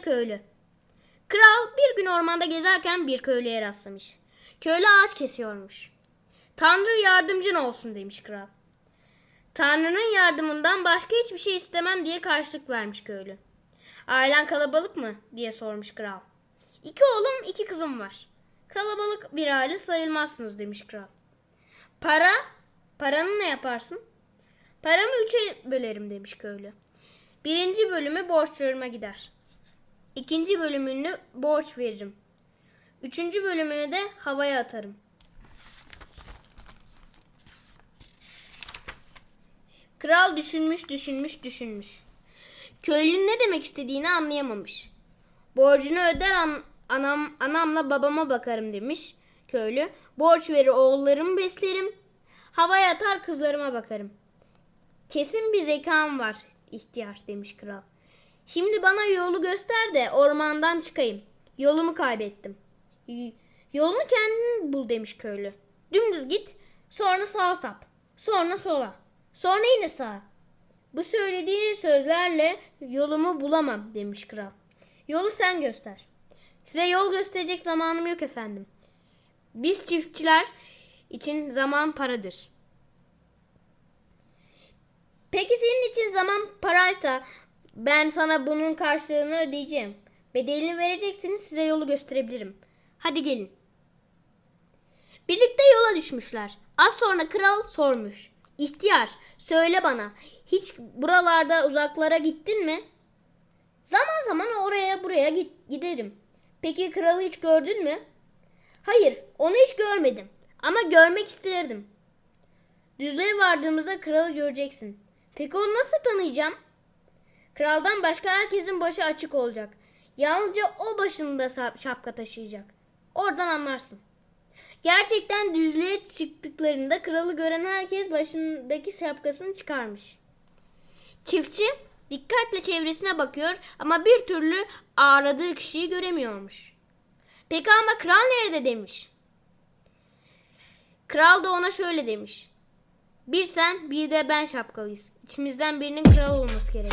köylü. Kral bir gün ormanda gezerken bir köylüye rastlamış. Köylü ağaç kesiyormuş. Tanrı yardımcın olsun demiş kral. Tanrı'nın yardımından başka hiçbir şey istemem diye karşılık vermiş köylü. Ailen kalabalık mı diye sormuş kral. İki oğlum iki kızım var. Kalabalık bir aile sayılmazsınız demiş kral. Para? Paranı ne yaparsın? Paramı üçe bölerim demiş köylü. Birinci bölümü borçlarıma gider. İkinci bölümünü borç veririm. Üçüncü bölümünü de havaya atarım. Kral düşünmüş, düşünmüş, düşünmüş. Köylünün ne demek istediğini anlayamamış. Borcunu öder an- anam anamla babama bakarım demiş köylü. Borç verir oğullarımı beslerim. Havaya atar kızlarıma bakarım. Kesin bir zekam var ihtiyar demiş kral. Şimdi bana yolu göster de ormandan çıkayım. Yolumu kaybettim. Yolunu kendin bul demiş köylü. Dümdüz git, sonra sağa sap, sonra sola, sonra yine sağa. Bu söylediği sözlerle yolumu bulamam demiş kral. Yolu sen göster. Size yol gösterecek zamanım yok efendim. Biz çiftçiler için zaman paradır. Peki senin için zaman paraysa ben sana bunun karşılığını ödeyeceğim. Bedelini vereceksiniz size yolu gösterebilirim. Hadi gelin. Birlikte yola düşmüşler. Az sonra kral sormuş. İhtiyar söyle bana hiç buralarda uzaklara gittin mi? Zaman zaman oraya buraya git, giderim. Peki kralı hiç gördün mü? Hayır onu hiç görmedim ama görmek isterdim. Düzlüğe vardığımızda kralı göreceksin. Peki onu nasıl tanıyacağım? Kraldan başka herkesin başı açık olacak. Yalnızca o başında şapka taşıyacak. Oradan anlarsın. Gerçekten düzlüğe çıktıklarında kralı gören herkes başındaki şapkasını çıkarmış. Çiftçi dikkatle çevresine bakıyor ama bir türlü aradığı kişiyi göremiyormuş. Peki ama kral nerede demiş. Kral da ona şöyle demiş. Bir sen bir de ben şapkalıyız. İçimizden birinin kral olması gerek.